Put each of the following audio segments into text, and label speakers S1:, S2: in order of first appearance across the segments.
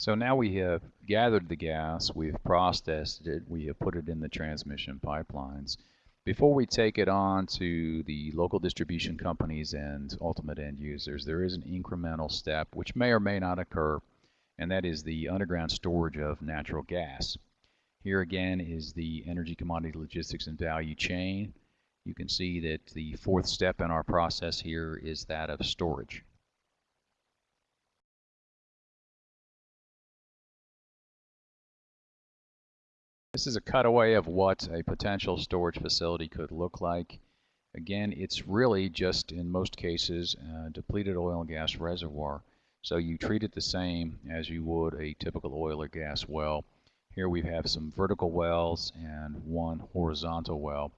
S1: So now we have gathered the gas, we've processed it, we have put it in the transmission pipelines. Before we take it on to the local distribution companies and ultimate end users, there is an incremental step which may or may not occur, and that is the underground storage of natural gas. Here again is the energy commodity logistics and value chain. You can see that the fourth step in our process here is that of storage. This is a cutaway of what a potential storage facility could look like. Again, it's really just, in most cases, a depleted oil and gas reservoir. So you treat it the same as you would a typical oil or gas well. Here we have some vertical wells and one horizontal well.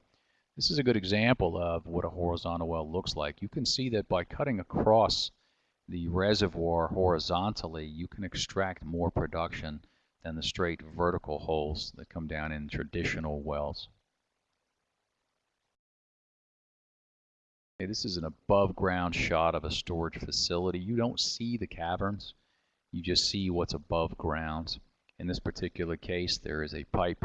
S1: This is a good example of what a horizontal well looks like. You can see that by cutting across the reservoir horizontally, you can extract more production than the straight vertical holes that come down in traditional wells. Okay, this is an above ground shot of a storage facility. You don't see the caverns, you just see what's above ground. In this particular case, there is a pipe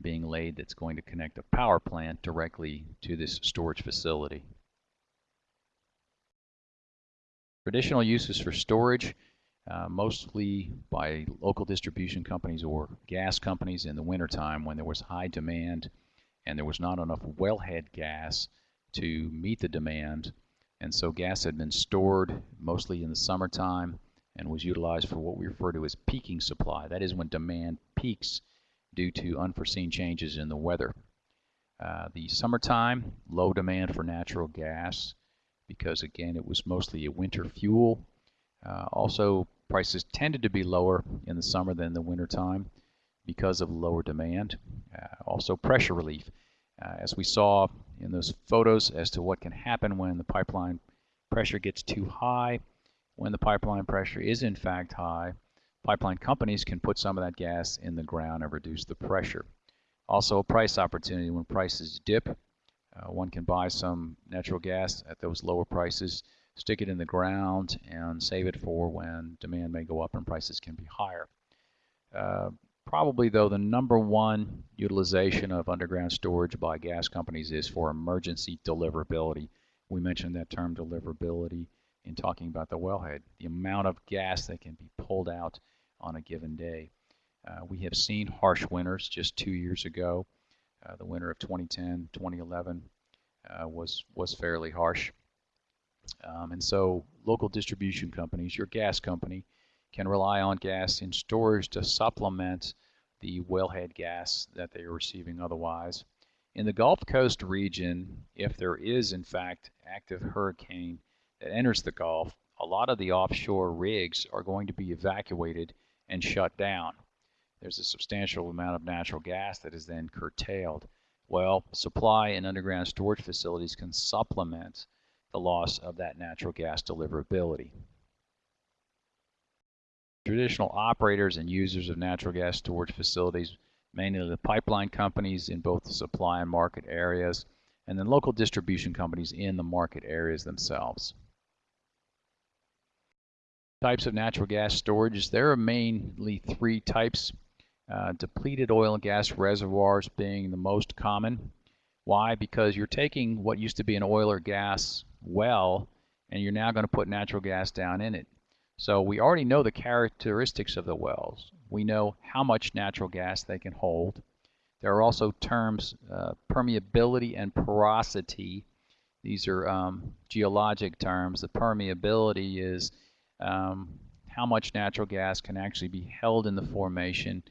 S1: being laid that's going to connect a power plant directly to this storage facility. Traditional uses for storage uh, mostly by local distribution companies or gas companies in the wintertime when there was high demand and there was not enough wellhead gas to meet the demand. And so gas had been stored mostly in the summertime and was utilized for what we refer to as peaking supply. That is when demand peaks due to unforeseen changes in the weather. Uh, the summertime, low demand for natural gas because again it was mostly a winter fuel. Uh, also Prices tended to be lower in the summer than the winter time because of lower demand. Uh, also pressure relief. Uh, as we saw in those photos as to what can happen when the pipeline pressure gets too high. When the pipeline pressure is in fact high, pipeline companies can put some of that gas in the ground and reduce the pressure. Also a price opportunity when prices dip. Uh, one can buy some natural gas at those lower prices stick it in the ground and save it for when demand may go up and prices can be higher. Uh, probably though the number one utilization of underground storage by gas companies is for emergency deliverability. We mentioned that term deliverability in talking about the wellhead, the amount of gas that can be pulled out on a given day. Uh, we have seen harsh winters just two years ago. Uh, the winter of 2010, 2011 uh, was was fairly harsh. Um, and so local distribution companies, your gas company, can rely on gas in storage to supplement the wellhead gas that they are receiving otherwise. In the Gulf Coast region, if there is in fact active hurricane that enters the Gulf, a lot of the offshore rigs are going to be evacuated and shut down. There's a substantial amount of natural gas that is then curtailed. Well, supply and underground storage facilities can supplement the loss of that natural gas deliverability. Traditional operators and users of natural gas storage facilities, mainly the pipeline companies in both the supply and market areas, and then local distribution companies in the market areas themselves. Types of natural gas storage, there are mainly three types. Uh, depleted oil and gas reservoirs being the most common. Why? Because you're taking what used to be an oil or gas well and you're now going to put natural gas down in it. So we already know the characteristics of the wells. We know how much natural gas they can hold. There are also terms uh, permeability and porosity. These are um, geologic terms. The permeability is um, how much natural gas can actually be held in the formation.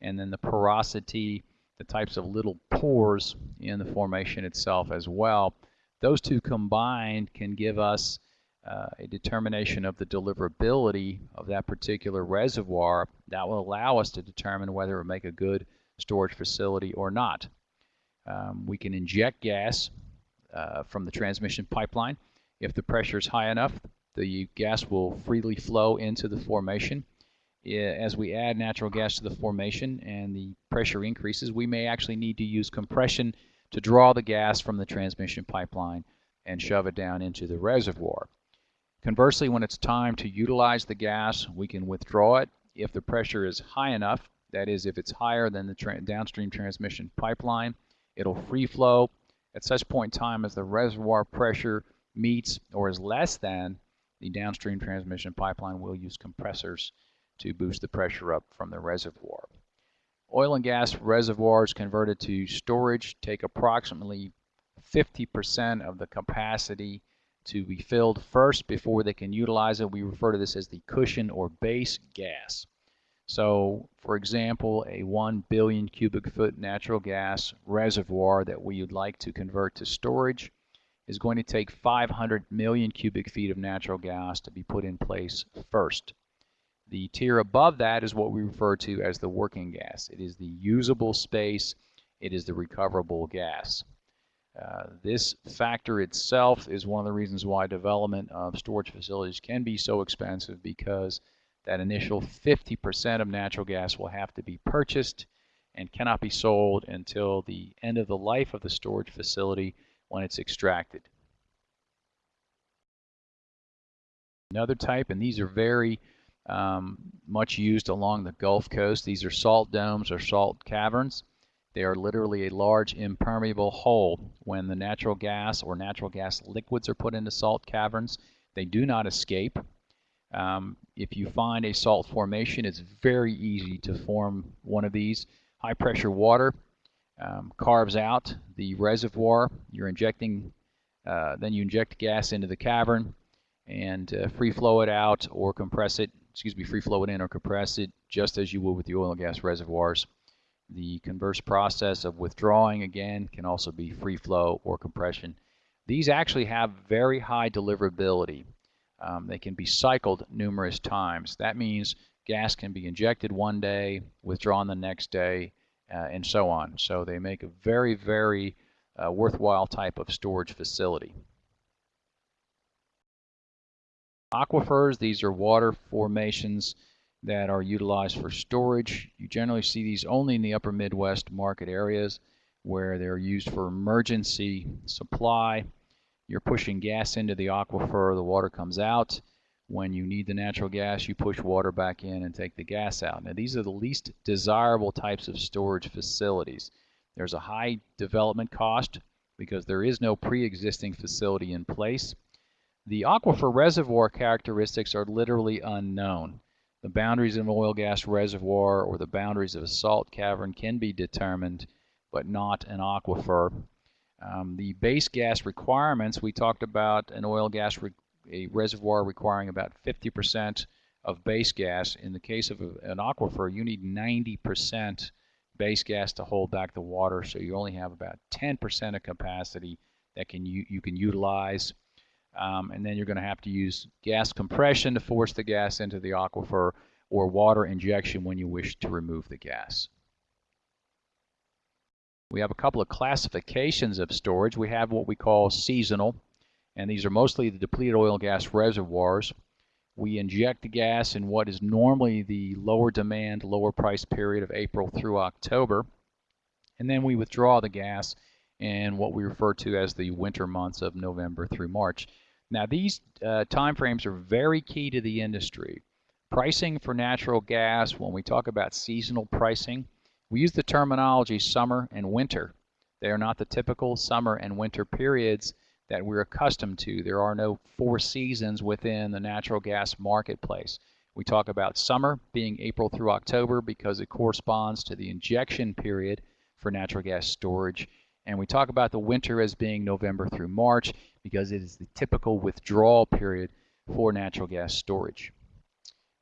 S1: And then the porosity, the types of little pores in the formation itself as well. Those two combined can give us uh, a determination of the deliverability of that particular reservoir that will allow us to determine whether it will make a good storage facility or not. Um, we can inject gas uh, from the transmission pipeline. If the pressure is high enough, the gas will freely flow into the formation. As we add natural gas to the formation and the pressure increases, we may actually need to use compression to draw the gas from the transmission pipeline and shove it down into the reservoir. Conversely, when it's time to utilize the gas, we can withdraw it if the pressure is high enough, that is, if it's higher than the tra downstream transmission pipeline, it'll free flow at such point in time as the reservoir pressure meets or is less than the downstream transmission pipeline will use compressors to boost the pressure up from the reservoir. Oil and gas reservoirs converted to storage take approximately 50% of the capacity to be filled first before they can utilize it. We refer to this as the cushion or base gas. So, for example, a 1 billion cubic foot natural gas reservoir that we would like to convert to storage is going to take 500 million cubic feet of natural gas to be put in place first. The tier above that is what we refer to as the working gas. It is the usable space. It is the recoverable gas. Uh, this factor itself is one of the reasons why development of storage facilities can be so expensive because that initial 50% of natural gas will have to be purchased and cannot be sold until the end of the life of the storage facility when it's extracted. Another type, and these are very um, much used along the Gulf Coast. These are salt domes or salt caverns. They are literally a large impermeable hole. When the natural gas or natural gas liquids are put into salt caverns, they do not escape. Um, if you find a salt formation, it's very easy to form one of these. High pressure water um, carves out the reservoir. You're injecting, uh, then you inject gas into the cavern and uh, free flow it out or compress it excuse me, free flow it in or compress it just as you would with the oil and gas reservoirs. The converse process of withdrawing again can also be free flow or compression. These actually have very high deliverability. Um, they can be cycled numerous times. That means gas can be injected one day, withdrawn the next day, uh, and so on. So they make a very, very uh, worthwhile type of storage facility. Aquifers, these are water formations that are utilized for storage. You generally see these only in the upper Midwest market areas where they're used for emergency supply. You're pushing gas into the aquifer, the water comes out. When you need the natural gas, you push water back in and take the gas out. Now, these are the least desirable types of storage facilities. There's a high development cost because there is no pre-existing facility in place. The aquifer reservoir characteristics are literally unknown. The boundaries of an oil gas reservoir or the boundaries of a salt cavern can be determined, but not an aquifer. Um, the base gas requirements, we talked about an oil gas re a reservoir requiring about 50% of base gas. In the case of a, an aquifer, you need 90% base gas to hold back the water, so you only have about 10% of capacity that can you, you can utilize um, and then you're going to have to use gas compression to force the gas into the aquifer or water injection when you wish to remove the gas. We have a couple of classifications of storage. We have what we call seasonal, and these are mostly the depleted oil and gas reservoirs. We inject the gas in what is normally the lower demand, lower price period of April through October, and then we withdraw the gas in what we refer to as the winter months of November through March. Now these uh, timeframes are very key to the industry. Pricing for natural gas, when we talk about seasonal pricing, we use the terminology summer and winter. They are not the typical summer and winter periods that we're accustomed to. There are no four seasons within the natural gas marketplace. We talk about summer being April through October because it corresponds to the injection period for natural gas storage. And we talk about the winter as being November through March because it is the typical withdrawal period for natural gas storage.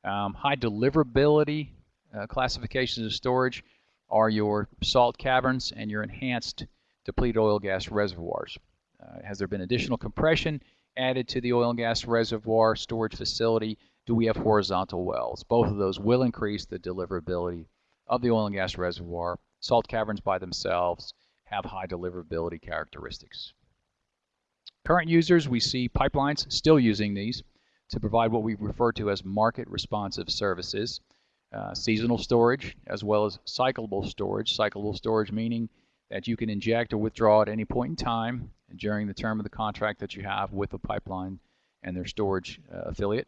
S1: Um, high deliverability uh, classifications of storage are your salt caverns and your enhanced depleted oil gas reservoirs. Uh, has there been additional compression added to the oil and gas reservoir storage facility? Do we have horizontal wells? Both of those will increase the deliverability of the oil and gas reservoir. Salt caverns by themselves have high deliverability characteristics. Current users, we see pipelines still using these to provide what we refer to as market responsive services. Uh, seasonal storage as well as cyclable storage. Cyclable storage meaning that you can inject or withdraw at any point in time during the term of the contract that you have with the pipeline and their storage uh, affiliate.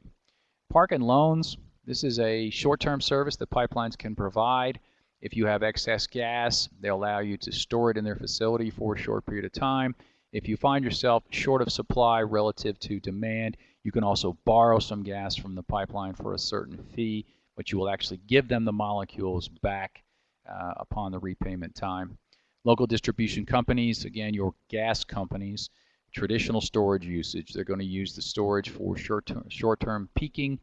S1: Park and loans, This is a short-term service that pipelines can provide. If you have excess gas, they'll allow you to store it in their facility for a short period of time. If you find yourself short of supply relative to demand, you can also borrow some gas from the pipeline for a certain fee, but you will actually give them the molecules back uh, upon the repayment time. Local distribution companies, again, your gas companies, traditional storage usage. They're going to use the storage for short-term short peaking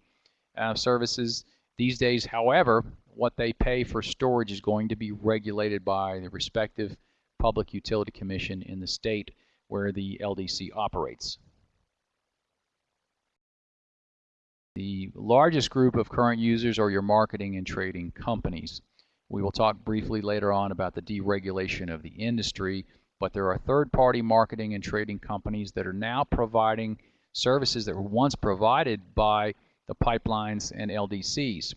S1: uh, services. These days, however, what they pay for storage is going to be regulated by the respective Public Utility Commission in the state where the LDC operates. The largest group of current users are your marketing and trading companies. We will talk briefly later on about the deregulation of the industry, but there are third-party marketing and trading companies that are now providing services that were once provided by the pipelines and LDCs.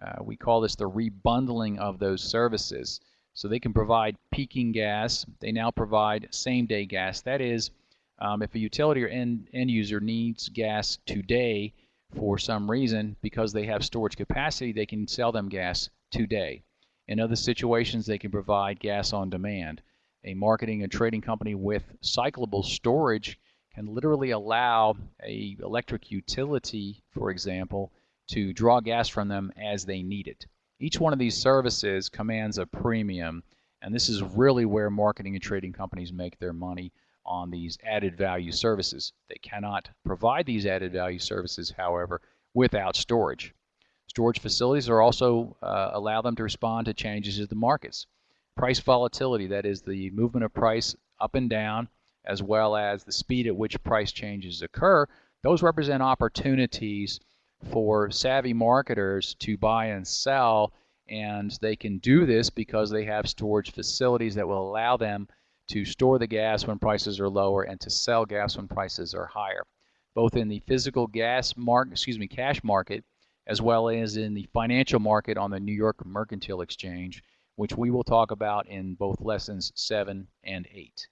S1: Uh, we call this the rebundling of those services. So they can provide peaking gas. They now provide same-day gas. That is, um, if a utility or end, end user needs gas today for some reason, because they have storage capacity, they can sell them gas today. In other situations, they can provide gas on demand. A marketing and trading company with cyclable storage can literally allow a electric utility, for example, to draw gas from them as they need it. Each one of these services commands a premium, and this is really where marketing and trading companies make their money on these added value services. They cannot provide these added value services, however, without storage. Storage facilities are also uh, allow them to respond to changes in the markets. Price volatility, that is the movement of price up and down, as well as the speed at which price changes occur, those represent opportunities for savvy marketers to buy and sell and they can do this because they have storage facilities that will allow them to store the gas when prices are lower and to sell gas when prices are higher both in the physical gas market excuse me cash market as well as in the financial market on the New York Mercantile Exchange which we will talk about in both lessons 7 and 8